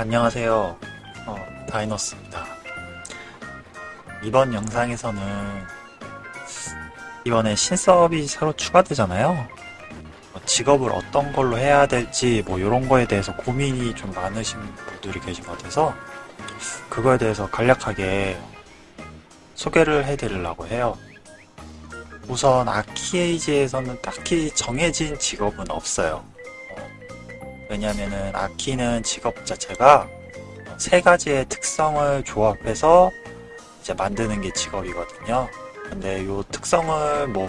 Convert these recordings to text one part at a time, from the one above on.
안녕하세요. 어, 다이너스입니다. 이번 영상에서는 이번에 신사업이 새로 추가되잖아요. 어, 직업을 어떤 걸로 해야 될지 뭐 이런 거에 대해서 고민이 좀 많으신 분들이 계신 것 같아서 그거에 대해서 간략하게 소개를 해드리려고 해요. 우선 아키에이지에서는 딱히 정해진 직업은 없어요. 어, 왜냐면은 아키는 직업 자체가 세 가지의 특성을 조합해서 이제 만드는 게 직업이거든요. 근데 요 특성을 뭐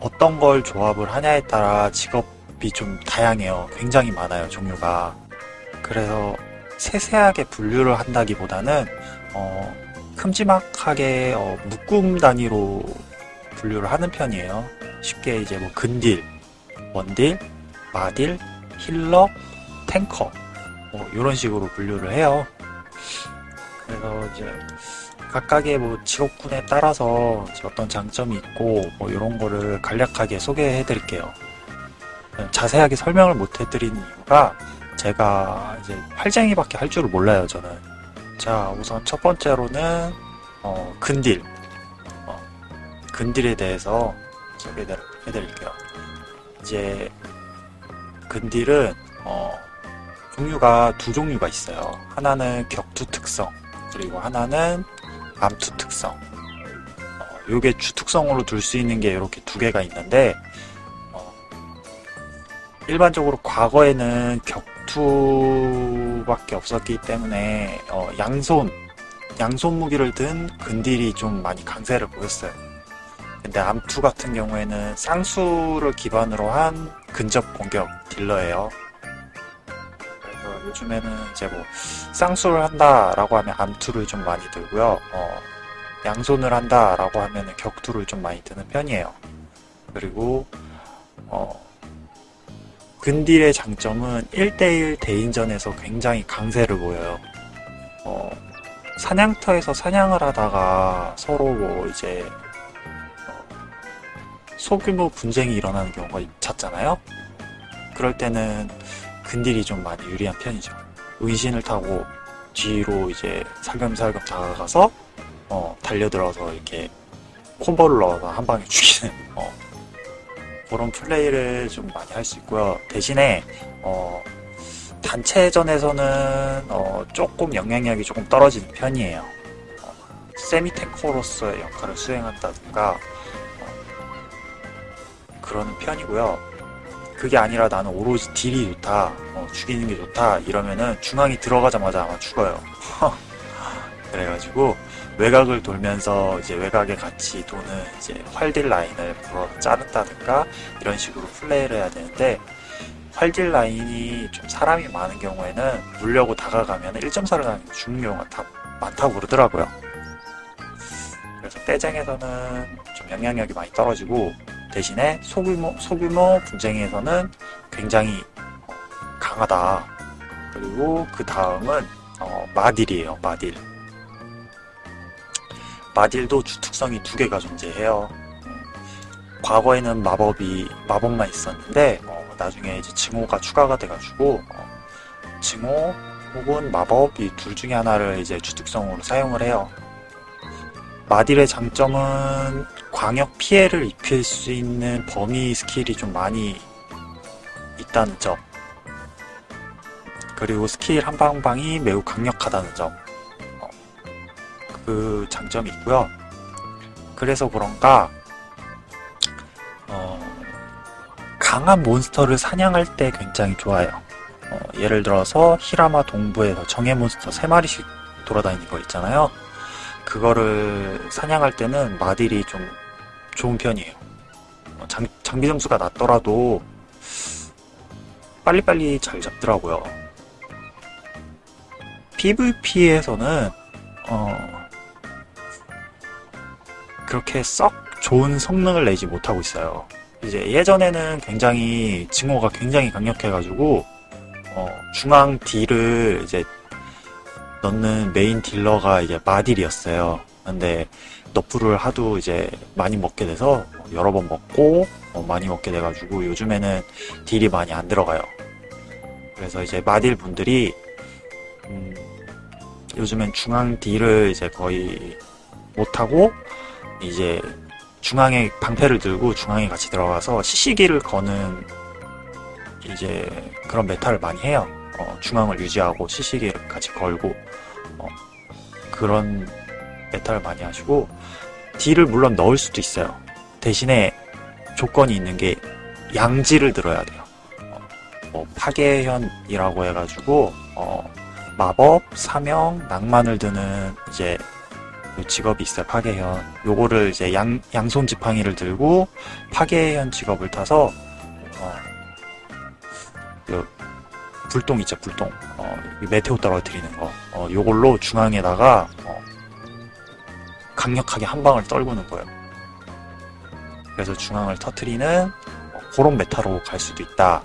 어떤 걸 조합을 하냐에 따라 직업이 좀 다양해요. 굉장히 많아요, 종류가. 그래서 세세하게 분류를 한다기보다는 어, 큼지막하게 어, 묶음 단위로 분류를 하는 편이에요. 쉽게 이제 뭐 근딜, 원딜, 마딜, 힐러, 탱커 뭐 이런 식으로 분류를 해요. 그래서 이제 각각의 뭐 직업군에 따라서 어떤 장점이 있고 뭐 이런 거를 간략하게 소개해 드릴게요. 자세하게 설명을 못 해드린 이유가 제가 이제 활쟁이밖에 할 줄을 몰라요 저는. 자 우선 첫 번째로는 어, 근딜 어, 근딜에 대해서 소개해 드릴게요. 이제 근딜은 어, 종류가 두 종류가 있어요. 하나는 격투 특성, 그리고 하나는 암투 특성. 어, 요게 주 특성으로 둘 수 있는 게 이렇게 두 개가 있는데, 어, 일반적으로 과거에는 격투밖에 없었기 때문에, 어, 양손, 양손 무기를 든 근딜이 좀 많이 강세를 보였어요. 근데 암투 같은 경우에는 쌍수를 기반으로 한 근접 공격 딜러예요. 그래서 요즘에는 이제 뭐 쌍수를 한다라고 하면 암투를 좀 많이 들고요. 어, 양손을 한다라고 하면 격투를 좀 많이 드는 편이에요. 그리고 어, 근딜의 장점은 1대1 대인전에서 굉장히 강세를 보여요. 어, 사냥터에서 사냥을 하다가 서로 뭐 이제 소규모 분쟁이 일어나는 경우가 잦잖아요. 그럴 때는 근딜이 좀 많이 유리한 편이죠. 의신을 타고 뒤로 이제 살금살금 다가가서 어, 달려들어서 이렇게 콤보를 넣어서 한 방에 죽이는 어, 그런 플레이를 좀 많이 할 수 있고요. 대신에 어, 단체전에서는 어, 조금 영향력이 조금 떨어지는 편이에요. 어, 세미테크로서의 역할을 수행한다든가 그러는 편이고요. 그게 아니라 나는 오로지 딜이 좋다, 어, 죽이는 게 좋다 이러면은 중앙이 들어가자마자 아마 죽어요. 그래가지고 외곽을 돌면서 이제 외곽에 같이 도는 이제 활딜 라인을 불어 자른다든가 이런 식으로 플레이를 해야 되는데 활딜 라인이 좀 사람이 많은 경우에는 물려고 다가가면 1.4를 가는 죽는 경우가 다 많다고 그러더라고요. 그래서 떼쟁에서는 좀 영향력이 많이 떨어지고 대신에 소규모, 소규모 분쟁에서는 굉장히 강하다. 그리고 그 다음은 어, 마딜이에요. 마딜. 마딜도 주특성이 두 개가 존재해요. 과거에는 마법이 마법만 있었는데 어, 나중에 이제 증오가 추가가 돼가지고 어, 증오 혹은 마법 이 둘 중에 하나를 이제 주특성으로 사용을 해요. 마딜의 장점은 광역 피해를 입힐 수 있는 범위 스킬이 좀 많이 있다는 점. 그리고 스킬 한 방방이 매우 강력하다는 점. 어, 그 장점이 있고요. 그래서 그런가 어, 강한 몬스터를 사냥할 때 굉장히 좋아요. 어, 예를 들어서 히라마 동부에서 정예 몬스터 3마리씩 돌아다니는 거 있잖아요. 그거를 사냥할 때는 마딜이 좀 좋은 편이에요. 어, 장, 장비 점수가 낮더라도 빨리빨리 잘 잡더라고요. PVP에서는 어, 그렇게 썩 좋은 성능을 내지 못하고 있어요. 이제 예전에는 굉장히 증오가 굉장히 강력해가지고 어, 중앙 딜을 이제 넣는 메인 딜러가 이제 마딜이었어요. 근데 너프를 하도 이제 많이 먹게 돼서 여러 번 먹고 어, 많이 먹게 돼가지고 요즘에는 딜이 많이 안 들어가요. 그래서 이제 마딜 분들이 음, 요즘엔 중앙 딜을 이제 거의 못하고 이제 중앙에 방패를 들고 중앙에 같이 들어가서 CC기를 거는 이제 그런 메타를 많이 해요. 어, 중앙을 유지하고 CC기를 같이 걸고 어, 그런 메타를 많이 하시고 딜을 물론 넣을 수도 있어요. 대신에 조건이 있는 게 양지를 들어야 돼요. 어, 뭐 파괴현이라고 해가지고 어, 마법, 사명, 낭만을 드는 이제 요 직업이 있어요. 파괴현. 요거를 이제 양 양손 지팡이를 들고 파괴현 직업을 타서 어, 요 불똥 있죠, 불똥. 어, 이 메테오 떨어뜨리는 거. 어, 요걸로 중앙에다가 어, 강력하게 한 방을 떨구는 거예요. 그래서 중앙을 터트리는 어, 그런 메타로 갈 수도 있다.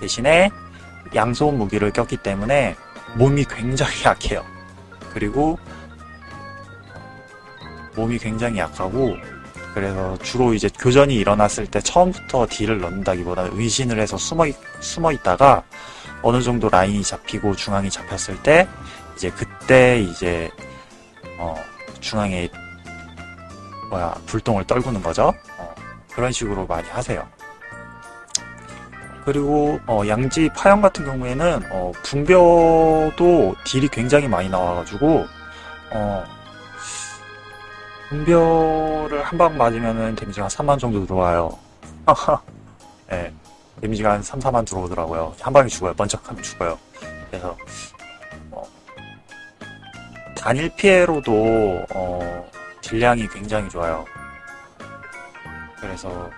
대신에 양손 무기를 꼈기 때문에 몸이 굉장히 약해요. 그리고 몸이 굉장히 약하고 그래서 주로 이제 교전이 일어났을 때 처음부터 딜을 넣는다기보다는 의신을 해서 숨어, 있, 숨어 있다가 어느 정도 라인이 잡히고 중앙이 잡혔을 때 이제 그때 이제 어, 중앙에 뭐야 불똥을 떨구는 거죠. 어, 그런 식으로 많이 하세요. 그리고 어, 양지 파형 같은 경우에는 어, 분벼도 딜이 굉장히 많이 나와가지고 어, 분벼를 한 방 맞으면은 데미지가 한 3만 정도 들어와요. 네, 데미지가 한 3, 4만 들어오더라고요. 한 방에 죽어요. 번쩍하면 죽어요. 그래서 어, 단일 피해로도 어, 딜량이 굉장히 좋아요. 그래서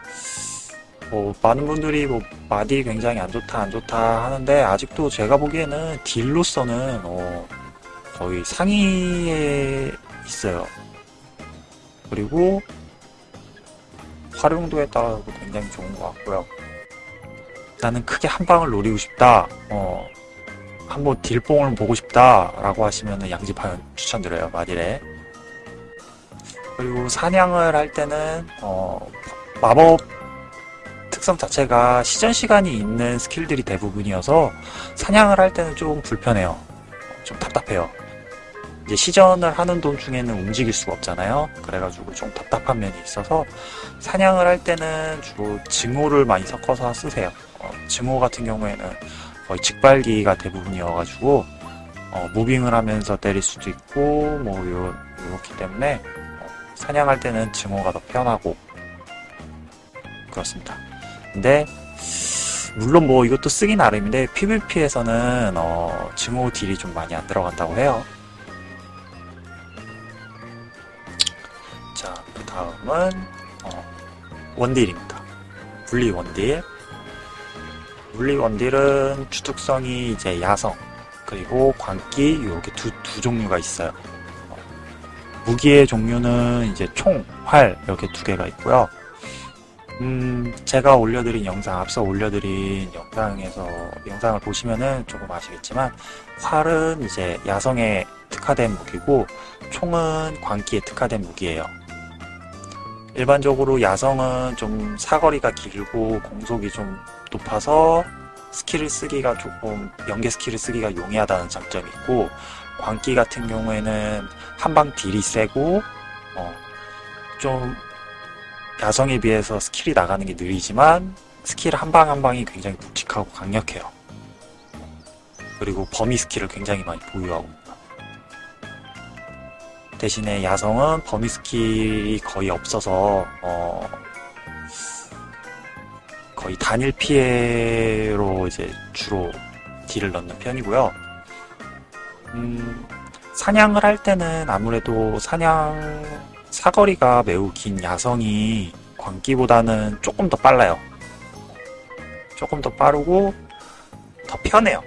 뭐 많은 분들이 뭐 마딜 굉장히 안 좋다 안 좋다 하는데 아직도 제가 보기에는 딜로서는 어, 거의 상위에 있어요. 그리고 활용도에 따라서도 굉장히 좋은 것 같고요. 나는 크게 한 방을 노리고 싶다. 어, 한번 딜뽕을 보고 싶다 라고 하시면 양지파연 추천드려요 마딜에. 그리고 사냥을 할 때는 어, 마법 특성 자체가 시전 시간이 있는 스킬들이 대부분이어서 사냥을 할 때는 좀 불편해요. 좀 답답해요. 이제 시전을 하는 도중에는 움직일 수가 없잖아요. 그래가지고 좀 답답한 면이 있어서 사냥을 할 때는 주로 증오를 많이 섞어서 쓰세요. 어, 증오 같은 경우에는 거의 직발기가 대부분이어가지고 어, 무빙을 하면서 때릴 수도 있고 뭐 요, 요렇기 때문에 어, 사냥할 때는 증오가 더 편하고 그렇습니다. 근데 물론 뭐 이것도 쓰기 나름인데 PVP에서는 어, 증오 딜이 좀 많이 안 들어간다고 해요. 자, 그 다음은 어, 원딜입니다. 분리 원딜. 분리 원딜은 주특성이 이제 야성 그리고 광기 이렇게 두, 두 종류가 있어요. 어, 무기의 종류는 이제 총, 활 이렇게 두 개가 있고요. 음, 제가 올려드린 영상, 앞서 올려드린 영상에서, 영상을 보시면은 조금 아시겠지만, 활은 이제 야성에 특화된 무기고, 총은 광기에 특화된 무기예요. 일반적으로 야성은 좀 사거리가 길고, 공속이 좀 높아서, 스킬을 쓰기가 조금, 연계 스킬을 쓰기가 용이하다는 장점이 있고, 광기 같은 경우에는 한방 딜이 세고, 어, 좀 야성에 비해서 스킬이 나가는 게 느리지만 스킬 한 방 한 방이 굉장히 묵직하고 강력해요. 그리고 범위 스킬을 굉장히 많이 보유하고 대신에 야성은 범위 스킬이 거의 없어서 어 거의 단일 피해로 이제 주로 딜을 넣는 편이고요. 음, 사냥을 할 때는 아무래도 사냥 사거리가 매우 긴 야성이 광기보다는 조금 더 빨라요. 조금 더 빠르고 더 편해요.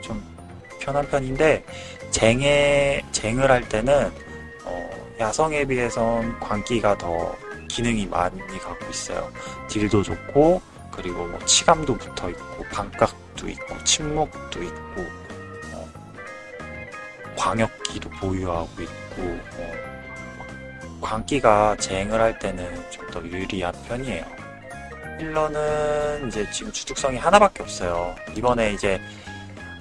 좀 편한 편인데 쟁에 쟁을 할 때는 어, 야성에 비해선 광기가 더 기능이 많이 갖고 있어요. 딜도 좋고 그리고 뭐 치감도 붙어 있고 반각도 있고 침묵도 있고 어, 광역기도 보유하고 있고 어, 광기가 쟁을 할 때는 좀 더 유리한 편이에요. 힐러는 이제 지금 주특성이 하나밖에 없어요. 이번에 이제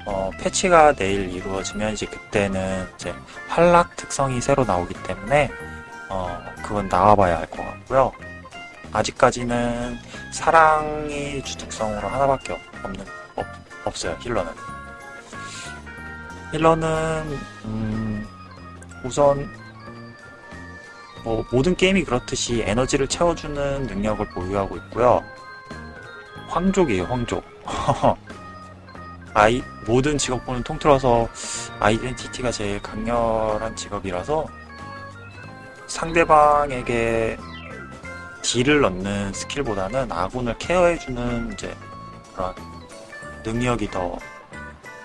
어, 패치가 내일 이루어지면 이제 그때는 이제 활락 특성이 새로 나오기 때문에 어, 그건 나와봐야 할 것 같고요. 아직까지는 사랑이 주특성으로 하나밖에 없는 없, 없어요 힐러는. 힐러는 음, 우선 뭐 모든 게임이 그렇듯이 에너지를 채워주는 능력을 보유하고 있고요. 황족이에요 황족. 아이 모든 직업군을 통틀어서 아이덴티티가 제일 강렬한 직업이라서 상대방에게 딜을 넣는 스킬보다는 아군을 케어해주는 이제 그런 능력이 더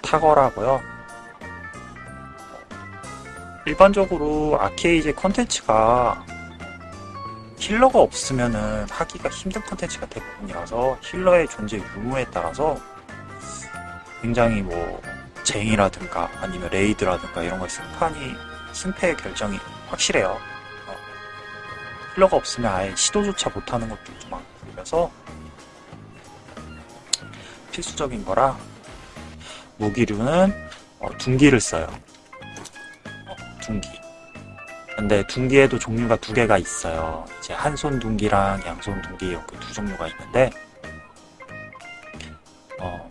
탁월하고요. 일반적으로 아케이지 컨텐츠가 힐러가 없으면은 하기가 힘든 컨텐츠가 대부분이라서 힐러의 존재 유무에 따라서 굉장히 뭐 쟁이라든가 아니면 레이드라든가 이런 거 승판이 승패의 결정이 확실해요. 어, 힐러가 없으면 아예 시도조차 못하는 것들도 많고 그래서 필수적인 거라 무기류는 어, 둔기를 써요. 어, 둔기. 근데 둔기에도 종류가 두 개가 있어요. 이제 한손 둔기랑 양손 둔기 이렇게 두 종류가 있는데 어,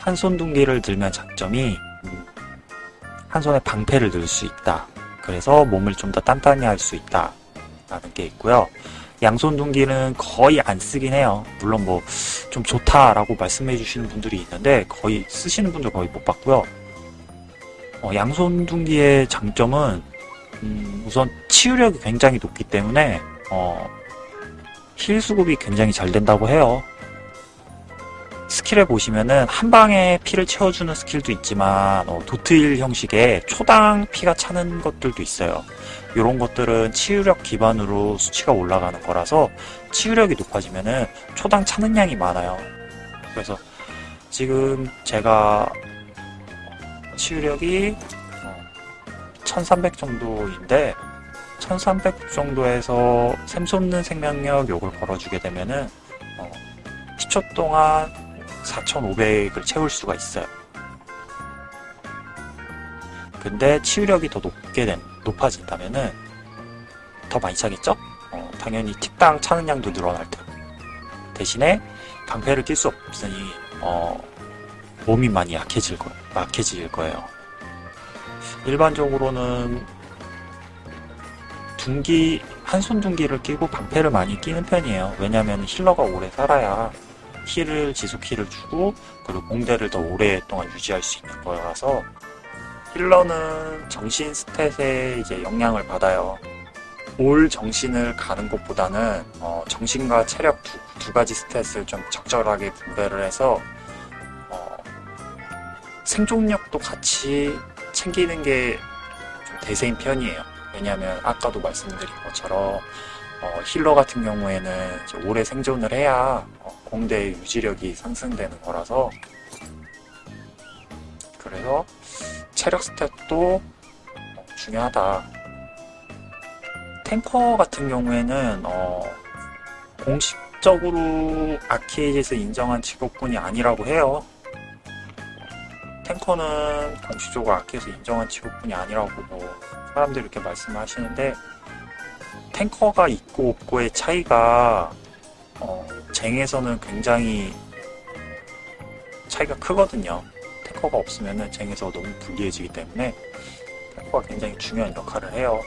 한손 둔기를 들면 장점이 음, 한 손에 방패를 들수 있다. 그래서 몸을 좀 더 단단히 할 수 있다. 라는 게 있고요. 양손 둔기는 거의 안 쓰긴 해요. 물론 뭐 좀 좋다라고 말씀해 주시는 분들이 있는데 거의 쓰시는 분들 거의 못 봤고요. 어, 양손 둔기의 장점은 음, 우선 치유력이 굉장히 높기 때문에 어, 힐 수급이 굉장히 잘 된다고 해요. 스킬을 보시면은 한 방에 피를 채워주는 스킬도 있지만 어, 도트힐 형식의 초당 피가 차는 것들도 있어요. 이런 것들은 치유력 기반으로 수치가 올라가는 거라서 치유력이 높아지면은 초당 차는 양이 많아요. 그래서 지금 제가 치유력이 1300 정도인데 1300 정도에서 샘솟는 생명력 욕을 걸어주게 되면은 어, 10초 동안 4,500을 채울 수가 있어요. 근데 치유력이 더 높게 된, 높아진다면은 더 많이 차겠죠? 어, 당연히 틱당 차는 양도 늘어날 테고. 대신에 방패를 낄 수 없으니, 어, 몸이 많이 약해질 거, 약해질 거예요. 일반적으로는 둔기, 한손 둔기를 끼고 방패를 많이 끼는 편이에요. 왜냐면 힐러가 오래 살아야 힐을 지속 힐을 주고 그리고 공대를 더 오랫동안 유지할 수 있는 거라서 힐러는 정신 스탯에 이제 영향을 받아요. 올 정신을 가는 것보다는 어, 정신과 체력 두, 두, 가지 스탯을 좀 적절하게 분배를 해서 어, 생존력도 같이 챙기는 게 좀 대세인 편이에요. 왜냐하면 아까도 말씀드린 것처럼 어, 힐러 같은 경우에는 오래 생존을 해야 어, 공대의 유지력이 상승되는 거라서 그래서 체력 스탯도 어, 중요하다. 탱커 같은 경우에는 어, 공식적으로 아케이지에서 인정한 직업군이 아니라고 해요. 탱커는 공식적으로 아케이에서 인정한 직업군이 아니라고 뭐 사람들이 이렇게 말씀하시는데 탱커가 있고 없고의 차이가 어, 쟁에서는 굉장히 차이가 크거든요. 탱커가 없으면 쟁에서 너무 불리해지기 때문에 탱커가 굉장히 중요한 역할을 해요.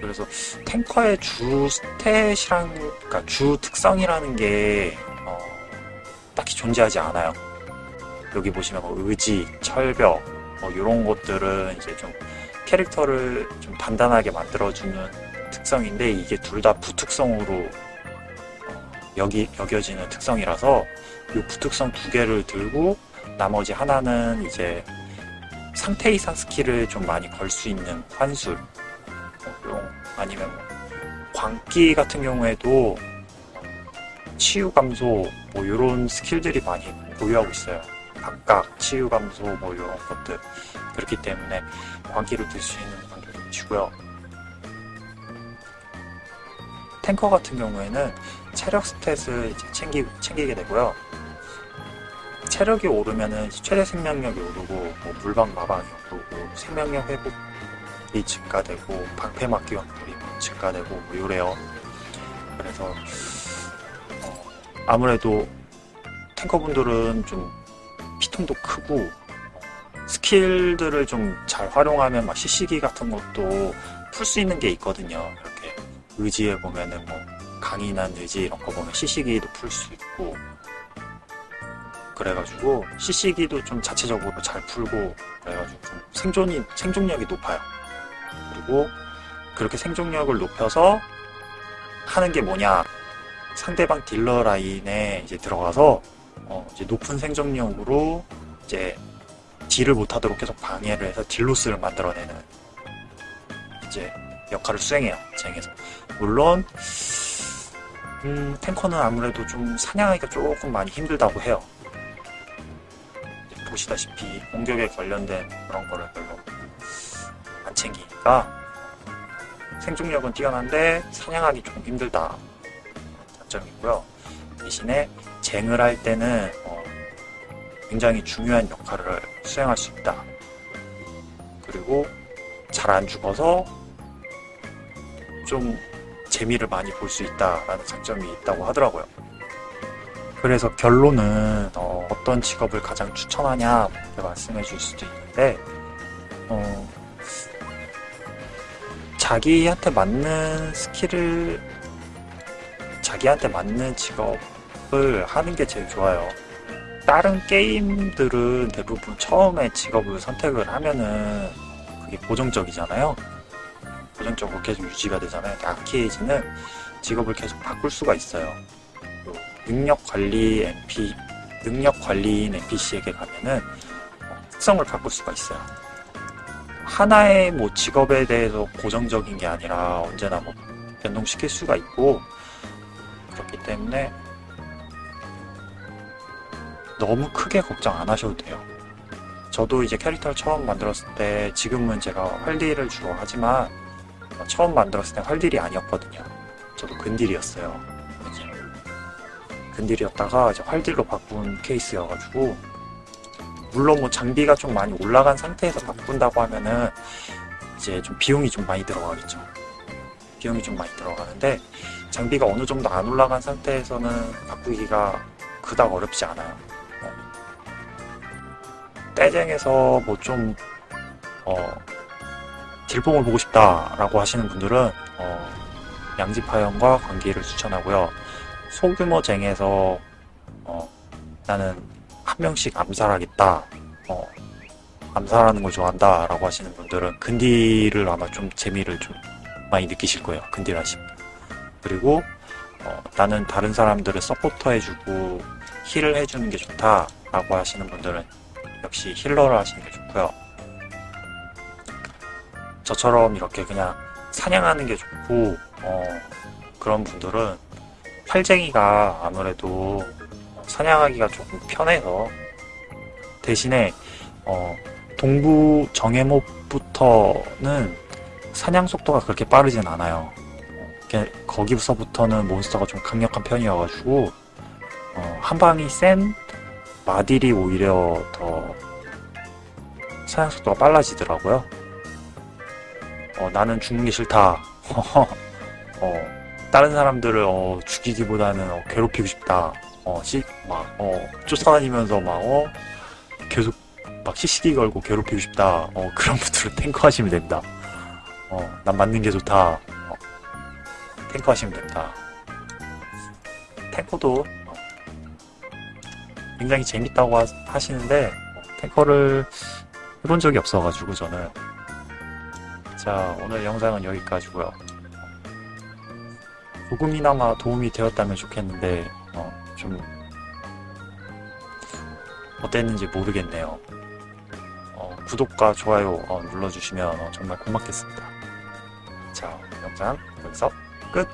그래서 탱커의 주 스탯이랑 그러니까 주 특성이라는 게 어, 딱히 존재하지 않아요. 여기 보시면 뭐 의지, 철벽 뭐 이런 것들은 이제 좀 캐릭터를 좀 단단하게 만들어주는 특성인데 이게 둘 다 부특성으로 어, 여기 여겨지는 특성이라서 이 부특성 두 개를 들고 나머지 하나는 이제 상태 이상 스킬을 좀 많이 걸 수 있는 환술 뭐 아니면 뭐 광기 같은 경우에도 치유 감소 뭐 이런 스킬들이 많이 보유하고 있어요. 각각 치유 감소 뭐 이런 것들 그렇기 때문에 광기를 들수 있는 분들도 계시고요. 탱커 같은 경우에는 체력 스탯을 이제 챙기, 챙기게 되고요. 체력이 오르면은 이제 최대 생명력이 오르고 뭐 물방 마방이 오르고 생명력 회복이 증가되고 방패 막기 확률이 증가되고 뭐 요래요. 그래서 어, 아무래도 탱커분들은 좀 피통도 크고 어, 스킬들을 좀 잘 활용하면 막 CC기 같은 것도 풀 수 있는 게 있거든요. 의지에 보면은 뭐 강인한 의지 이런 거 보면 CC기도 풀 수 있고 그래가지고 CC기도 좀 자체적으로 잘 풀고 그래가지고 좀 생존이 생존력이 높아요. 그리고 그렇게 생존력을 높여서 하는 게 뭐냐 상대방 딜러 라인에 이제 들어가서 어 이제 높은 생존력으로 이제 deal을 못하도록 계속 방해를 해서 deal loss를 만들어내는 이제 역할을 수행해요 쟁에서. 물론 음, 탱커는 아무래도 좀 사냥하기가 조금 많이 힘들다고 해요. 보시다시피 공격에 관련된 그런 거를 별로 안 챙기니까 생존력은 뛰어난데 사냥하기 조금 힘들다. 장점이고요. 대신에 쟁을 할 때는 어, 굉장히 중요한 역할을 수행할 수 있다. 그리고 잘 안 죽어서 좀 재미를 많이 볼 수 있다라는 장점이 있다고 하더라고요. 그래서 결론은 어, 떤 직업을 가장 추천하냐 이렇게 말씀해 줄 수도 있는데 어, 자기한테 맞는 스킬을 자기한테 맞는 직업을 하는 게 제일 좋아요. 다른 게임들은 대부분 처음에 직업을 선택을 하면은 그게 고정적이잖아요. 고정적으로 계속 유지가 되잖아요. 아케이지는 직업을 계속 바꿀 수가 있어요. 또 능력 관리 NP, 능력 관리인 NPC에게 가면은 어, 특성을 바꿀 수가 있어요. 하나의 뭐 직업에 대해서 고정적인 게 아니라 언제나 뭐 변동시킬 수가 있고 그렇기 때문에 너무 크게 걱정 안 하셔도 돼요. 저도 이제 캐릭터를 처음 만들었을 때 지금은 제가 활딜을 주로 하지만 어, 처음 만들었을 때 활딜이 아니었거든요. 저도 근딜이었어요. 근딜이었다가 이제 활딜로 바꾼 케이스여가지고 물론 뭐 장비가 좀 많이 올라간 상태에서 바꾼다고 하면은 이제 좀 비용이 좀 많이 들어가겠죠. 비용이 좀 많이 들어가는데 장비가 어느 정도 안 올라간 상태에서는 바꾸기가 그닥 어렵지 않아요. 떼쟁에서 뭐 좀, 어, 딜봉을 보고 싶다라고 하시는 분들은, 어, 양지파연과 관계를 추천하고요. 소규모 쟁에서, 어, 나는 한 명씩 암살하겠다, 어, 암살하는 걸 좋아한다 라고 하시는 분들은 근딜을 아마 좀 재미를 좀 많이 느끼실 거예요. 하시면. 그리고, 어, 나는 다른 사람들을 서포터 해주고 heal을 해주는 게 좋다 라고 하시는 분들은 역시 healer를 하시는 게 좋고요. 저처럼 이렇게 그냥 사냥하는 게 좋고 어, 그런 분들은 활쟁이가 아무래도 사냥하기가 조금 편해서 대신에 어, 동부 정해몹부터는 사냥 속도가 그렇게 빠르진 않아요. 거기서부터는 몬스터가 좀 강력한 편이어가지고 어, 한 방이 센 마딜이 오히려 더 사냥 속도가 빨라지더라고요. 어, 나는 죽는 게 싫다. 어, 다른 사람들을 어, 죽이기보다는 어, 괴롭히고 싶다. 어, 시, 막, 어, 쫓아다니면서 막, 어, 계속 막 시시기 걸고 괴롭히고 싶다. 어, 그런 분들은 탱커 하시면 됩니다. 어, 난 맞는 게 좋다. 어, 탱커 하시면 됩니다. 탱커도 굉장히 재밌다고 하, 시는데 탱커를 해본 적이 없어가지고 저는 자 오늘 영상은 여기까지고요. 조금이나마 도움이 되었다면 좋겠는데 어, 좀 어땠는지 모르겠네요. 어, 구독과 좋아요 어, 눌러주시면 어, 정말 고맙겠습니다. 자 영상 여기서 끝